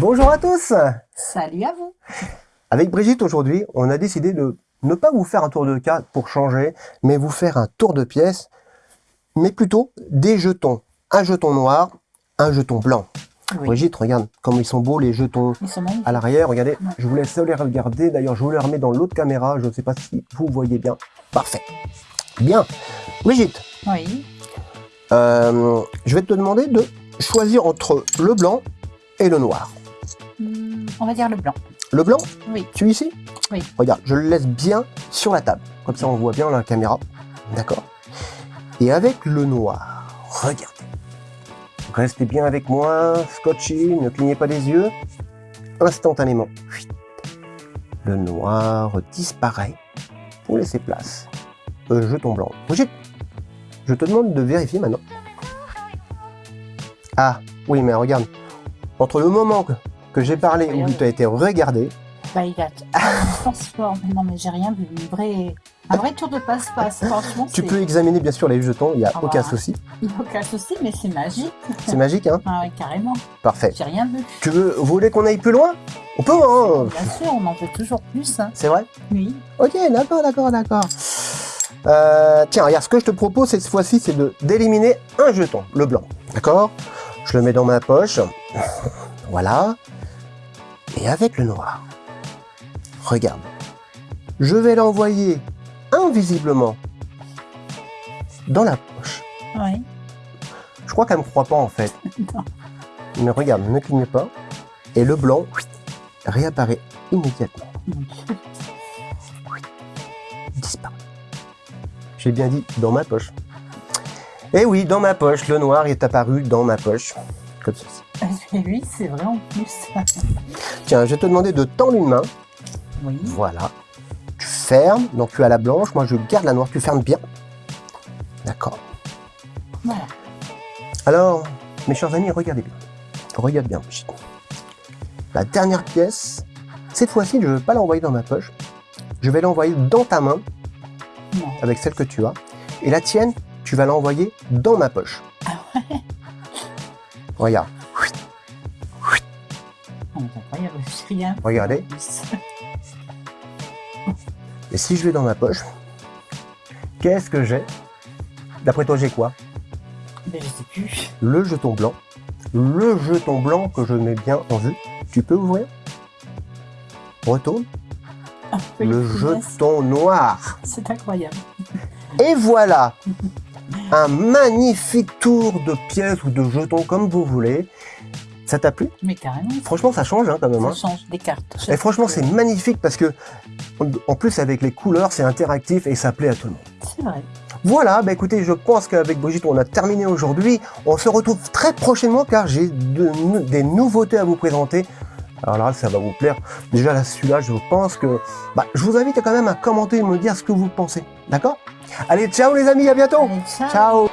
Bonjour à tous Salut à vous Avec Brigitte aujourd'hui, on a décidé de ne pas vous faire un tour de carte pour changer, mais vous faire un tour de pièces, mais plutôt des jetons. Un jeton noir, un jeton blanc. Brigitte, regarde comme ils sont beaux les jetons à l'arrière. Regardez, je vous laisse les regarder. D'ailleurs, je vous les remets dans l'autre caméra. Je ne sais pas si vous voyez bien. Parfait. Bien. Brigitte. Oui. Euh, je vais te demander de choisir entre le blanc et le noir. On va dire le blanc. Le blanc Oui. Tu ici Oui. Regarde, je le laisse bien sur la table. Comme ça, on voit bien la caméra. D'accord Et avec le noir, regardez. Restez bien avec moi, scotchy, ne clignez pas les yeux. Instantanément, le noir disparaît pour laisser place au jeton blanc. Brigitte, je te demande de vérifier maintenant. Ah, oui, mais regarde, entre le moment que que j'ai parlé où tu as été regardé. Bah, il a transformé. Non, mais j'ai rien vu. Une vraie... Un vrai tour de passe-passe, franchement. Tu peux examiner bien sûr les jetons, il n'y a ah aucun bah, souci. Il n'y a aucun souci, mais c'est magique. C'est magique, hein Ah ouais, carrément. Parfait. J'ai rien vu. Tu veux, vous voulez qu'on aille plus loin? On peut, hein Bien sûr, on en veut toujours plus. Hein. C'est vrai? Oui. Ok, d'accord, d'accord, d'accord. Euh, tiens, regarde, ce que je te propose cette fois-ci, c'est d'éliminer un jeton, le blanc. D'accord? Je le mets dans ma poche. Voilà et avec le noir. Regarde, je vais l'envoyer invisiblement dans la poche. Oui. Je crois qu'elle ne me croit pas en fait. Mais regarde, ne cligne pas. Et le blanc réapparaît immédiatement. Disparaît. J'ai bien dit dans ma poche. Et eh oui, dans ma poche, le noir est apparu dans ma poche. Comme ceci. oui, c'est vrai en plus. Tiens, je vais te demander de tendre une main. Oui. Voilà. Tu fermes, donc tu as la blanche, moi je garde la noire, tu fermes bien. D'accord. Voilà. Alors, mes chers amis, regardez bien. Regarde bien, La dernière pièce, cette fois-ci, je ne veux pas l'envoyer dans ma poche. Je vais l'envoyer dans ta main, avec celle que tu as. Et la tienne, tu vas l'envoyer dans ma poche. Ah ouais Regarde. Regardez. Et si je vais dans ma poche, qu'est-ce que j'ai? D'après toi, j'ai quoi? Ben, Je sais plus. Le jeton blanc. Le jeton blanc que je mets bien en vue. Tu peux ouvrir? Retourne. Ah, le jeton noir. C'est incroyable. Et voilà un magnifique tour de pièces ou de jetons comme vous voulez. Ça t'a plu? Mais carrément. Franchement, ça change hein, quand même. Ça hein. change des cartes. Et franchement, c'est magnifique parce que, en plus, avec les couleurs, c'est interactif et ça plaît à tout le monde. C'est vrai. Voilà, bah écoutez, je pense qu'avec Brigitte, on a terminé aujourd'hui. On se retrouve très prochainement car j'ai des nouveautés à vous présenter. Alors là, ça va vous plaire. Déjà, là, celui-là, je pense que... Bah, je vous invite quand même à commenter et me dire ce que vous pensez. D'accord? Allez, ciao les amis, à bientôt ciao. ciao